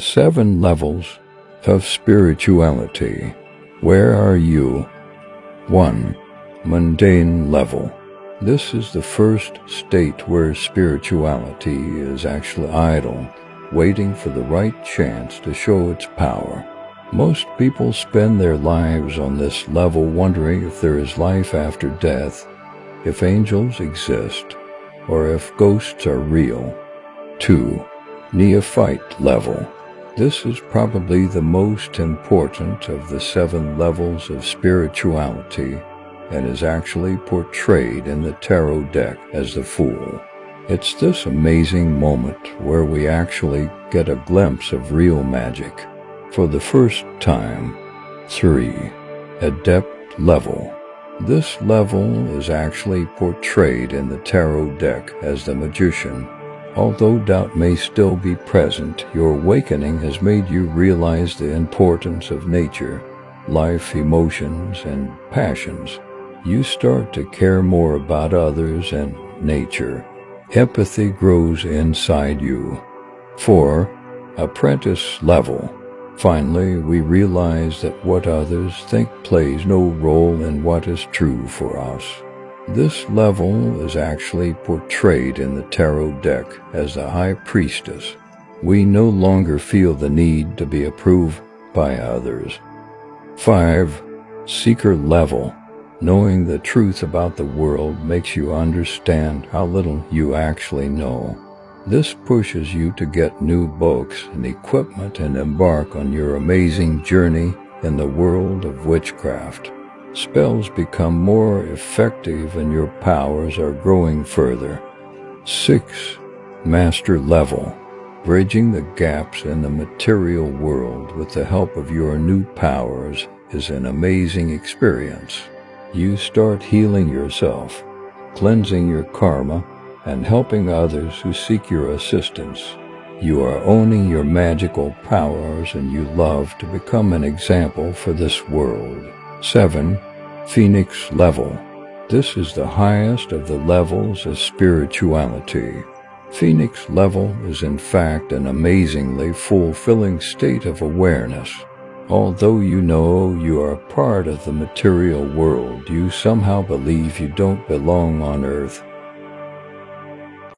Seven levels of spirituality. Where are you? 1. Mundane level. This is the first state where spirituality is actually idle, waiting for the right chance to show its power. Most people spend their lives on this level wondering if there is life after death, if angels exist, or if ghosts are real. 2. Neophyte level. This is probably the most important of the seven levels of spirituality and is actually portrayed in the tarot deck as the Fool. It's this amazing moment where we actually get a glimpse of real magic. For the first time, 3. Adept Level This level is actually portrayed in the tarot deck as the Magician. Although doubt may still be present, your awakening has made you realize the importance of nature, life, emotions, and passions you start to care more about others and nature. Empathy grows inside you. 4. Apprentice level. Finally, we realize that what others think plays no role in what is true for us. This level is actually portrayed in the tarot deck as the High Priestess. We no longer feel the need to be approved by others. 5. Seeker level. Knowing the truth about the world makes you understand how little you actually know. This pushes you to get new books and equipment and embark on your amazing journey in the world of witchcraft. Spells become more effective and your powers are growing further. 6. Master Level Bridging the gaps in the material world with the help of your new powers is an amazing experience you start healing yourself, cleansing your karma, and helping others who seek your assistance. You are owning your magical powers and you love to become an example for this world. 7. Phoenix Level This is the highest of the levels of spirituality. Phoenix Level is in fact an amazingly fulfilling state of awareness Although you know you are part of the material world, you somehow believe you don't belong on earth